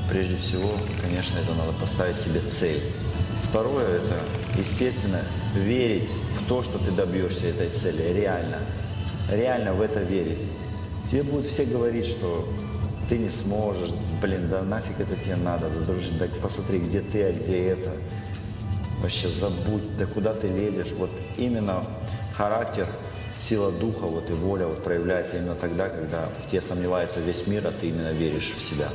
то прежде всего, конечно, это надо поставить себе цель. Второе – это, естественно, верить в то, что ты добьешься этой цели, реально. Реально в это верить. Тебе будут все говорить, что ты не сможешь, блин, да нафиг это тебе надо, да, дружить, да посмотри, где ты, а где это. Вообще забудь, да куда ты лезешь. Вот именно характер, сила духа вот и воля вот проявляется именно тогда, когда в тебе сомневается весь мир, а ты именно веришь в себя.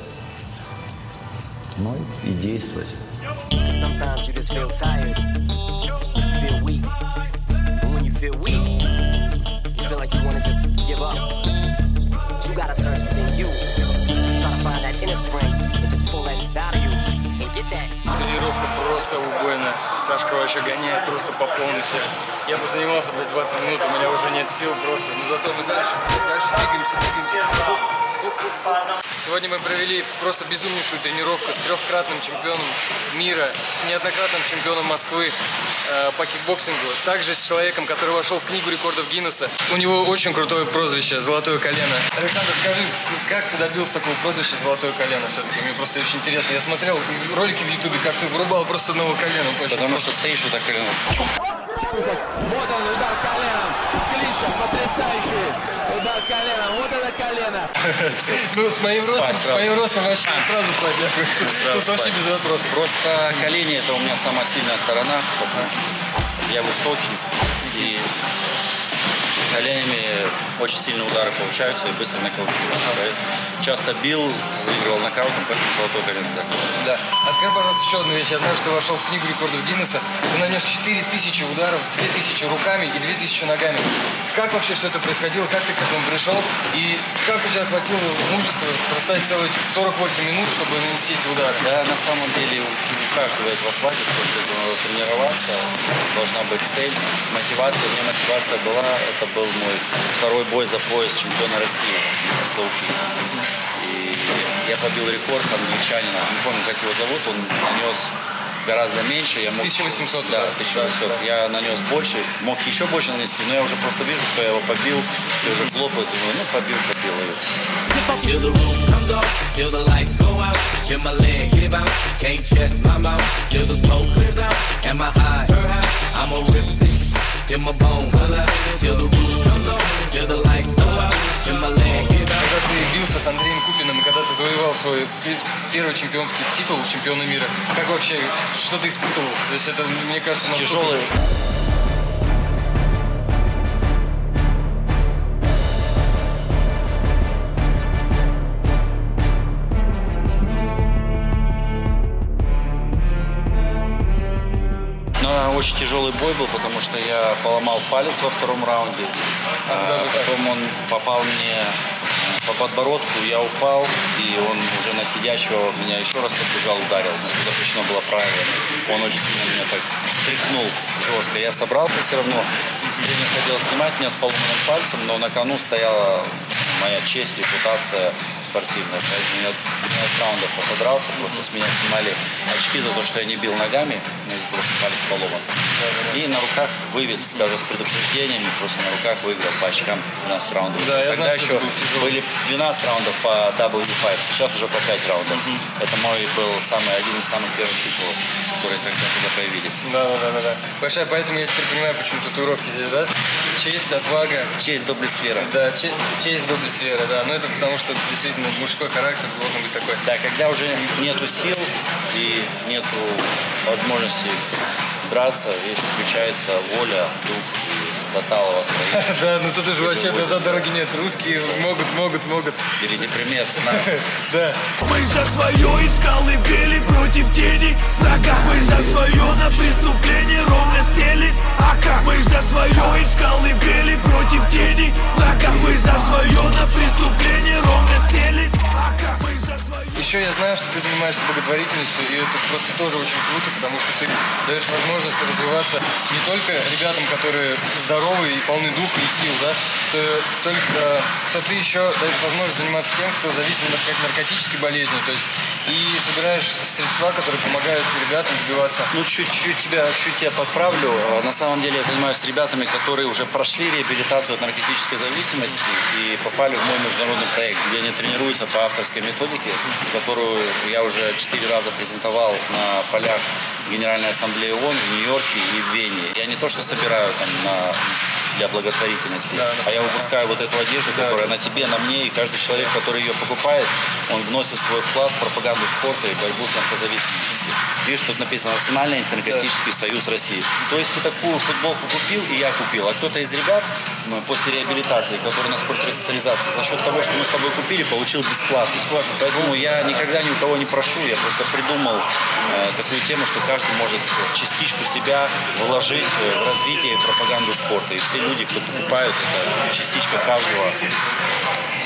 Ну и действовать. Тренировка просто убойная. Сашка вообще гоняет просто по полной всех. Я бы занимался, блядь, 20 минут, у меня уже нет сил просто. Но зато мы дальше, дальше двигаемся, двигаемся. Сегодня мы провели просто безумнейшую тренировку с трехкратным чемпионом мира, с неоднократным чемпионом Москвы э, по кикбоксингу. Также с человеком, который вошел в книгу рекордов Гиннесса. У него очень крутое прозвище «Золотое колено». Александр, скажи, как ты добился такого прозвища «Золотое колено» все-таки? Мне просто очень интересно. Я смотрел ролики в Ютубе, как ты вырубал просто одного колена. Очень Потому круто. что стоишь вот так колено. Вот он, удар коленом. С клинча, потрясающий. Удар коленом. Вот это колено. Ну, с моим ростом, с моим ростом вообще сразу спать. Тут вообще без вопросов. Просто колени это у меня самая сильная сторона, я высокий и коленями очень сильные удары получаются и быстро нокаутирую. Часто бил, выигрывал нокаутом, поэтому золотой колено. да. Да. А скажи, пожалуйста, еще одну вещь. Я знаю, что ты вошел в книгу рекордов Гиннесса. Ты нанес 4000 ударов, 2000 руками и 2000 ногами. Как вообще все это происходило? Как ты к этому пришел? И как у тебя хватило мужества простоять целые 48 минут, чтобы нанести эти удары? Да, на самом деле у, каждого этого хватит, этого надо тренироваться, должна быть цель, мотивация. У меня мотивация была, это был мой второй бой за пояс чемпиона России на слоуки. И я побил рекорд англичанина, не помню, как его зовут, он нанес гораздо меньше. Я мог, 1800, Да, да. 1800. Я нанес больше, мог еще больше нанести, но я уже просто вижу, что я его побил, все уже хлопают, думаю, ну побил, побил. И Till the roof comes off, till the lights go out, till my leg give out, can't shut my mouth, till the smoke clears out, and my high, I'ma rip this till my bone till the roof Когда ты бился с Андреем Купиным, и когда ты завоевал свой пе- первый чемпионский титул чемпиона мира, как вообще, что ты испытывал? То есть это, мне кажется, настолько- тяжелый, очень тяжелый бой был, потому что я поломал палец во втором раунде. А, потом он попал мне э, по подбородку, я упал, и он уже на сидящего меня еще раз подбежал, ударил. Что запрещено было правилами. Он очень сильно меня так стряхнул жестко. Я собрался все равно. Тренер хотел снимать меня с поломанным пальцем, но на кону стояла моя честь, репутация спортивная. Поэтому я 12 раундов отодрался, просто с меня снимали очки за то, что я не бил ногами, но из-за того, что палец поломан. И на руках вывез даже с предупреждениями, просто на руках выиграл по очкам 12 раундов. Да, я Тогда знаю, еще были 12 раундов по W5, сейчас уже по 5 раундов. Это мой был самый, один из самых первых титулов, которые тогда туда появились. Да, да, да, да, да. Большая, поэтому я теперь понимаю, почему татуировки здесь, да? Честь, отвага, Честь доблесфера. да, че- честь, доблесть, вера, да. Но это потому, что действительно мужской характер должен быть такой. Да, когда уже нету сил и нету возможности драться, видишь, включается воля, дух и талого стоишь. Да, ну тут уже вообще назад дороги нет. Русские могут, могут, могут. Берите пример с нас. Да. Мы за свое из колыбели против тени с врага Мы за свое на преступление ровно стелит Ака Мы за свое из колыбели против тени врага Мы за свое на преступление Еще я знаю, что ты занимаешься благотворительностью, и это просто тоже очень круто, потому что ты даешь возможность развиваться не только ребятам, которые здоровы и полны духа и сил, да, то, только, то ты еще даешь возможность заниматься тем, кто зависим от как наркотической болезни, то есть и собираешь средства, которые помогают ребятам добиваться. Ну, чуть-чуть тебя, чуть тебя подправлю. Э, На самом деле я занимаюсь ребятами, которые уже прошли реабилитацию от наркотической зависимости и попали в мой международный проект, где они тренируются по авторской методике. Которую я уже четыре раза презентовал на полях Генеральной Ассамблеи ООН в Нью-Йорке и в Вене. Я не то, что собираю там на для благотворительности, а я выпускаю вот эту одежду, которая на тебе, на мне, и каждый человек, который ее покупает, он вносит свой вклад в пропаганду спорта и борьбу с наркозависимостью. Видишь, тут написано Национальный антинаркотический союз России. То есть ты такую футболку купил, и я купил, а кто-то из ребят после реабилитации, который на спортресоциализации, за счет того, что мы с тобой купили, получил бесплатно. бесплатно. Поэтому я никогда ни у кого не прошу, я просто придумал э, такую тему, что каждый может частичку себя вложить в развитие и пропаганду спорта. И все люди, кто покупают, это частичка каждого.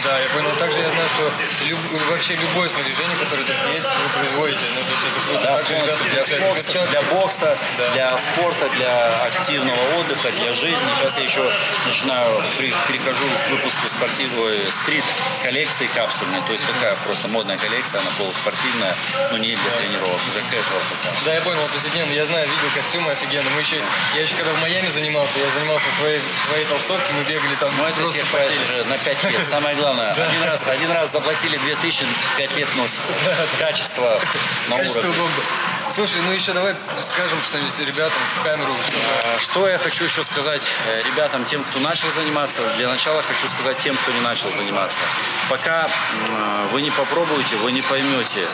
Да, я понял. Также я знаю, что люб, вообще любое снаряжение, которое тут есть, вы производите. Ну, то есть это круто. Да, Также ребята для, получают бокса, перчатки. для бокса, Да. для спорта, для активного отдыха, для жизни. Сейчас я еще начинаю, при- перехожу к выпуску спортивной стрит коллекции капсульной. То есть такая просто модная коллекция, она полуспортивная, но не для тренировок, уже casual такая. Да, я понял, повседневно. Я знаю, видел костюмы офигенно. Мы еще, я еще когда в Майами занимался, я занимался в твоей, в твоей толстовке, мы бегали там Ну, это просто уже на 5 лет. Самое главное, один раз, один раз заплатили 2000, 5 лет носите. Качество на Качество уровне. бомба. Слушай, ну еще давай скажем что-нибудь ребятам в камеру, чтобы... А, Что я хочу еще сказать э, ребятам, тем, кто начал заниматься. Для начала хочу сказать тем, кто не начал заниматься. Пока э, вы не попробуете, вы не поймете,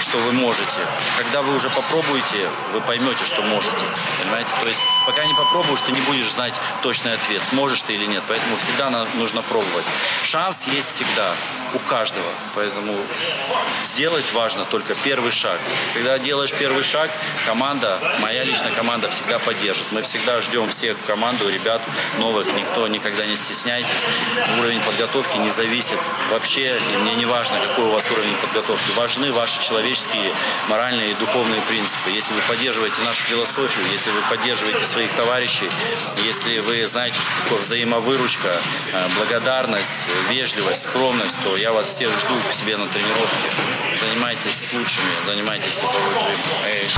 что вы можете. Когда вы уже попробуете, вы поймете, что можете. Понимаете? То есть пока не попробуешь, ты не будешь знать точный ответ, сможешь ты или нет. Поэтому всегда нужно пробовать. Шанс есть всегда у каждого. Поэтому сделать важно только первый шаг. Когда делаешь первый шаг, команда, моя личная команда всегда поддержит. Мы всегда ждем всех в команду, ребят новых, никто никогда не стесняйтесь. Уровень подготовки не зависит вообще, и мне не важно, какой у вас уровень подготовки. Важны ваши человеческие, моральные и духовные принципы. Если вы поддерживаете нашу философию, если вы поддерживаете своих товарищей, если вы знаете, что такое взаимовыручка, э, благодарность, вежливость, скромность, то я вас всех жду к себе на тренировке. Занимайтесь с лучшими, занимайтесь липовой джим. Эй,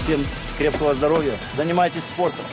Всем крепкого здоровья, занимайтесь спортом.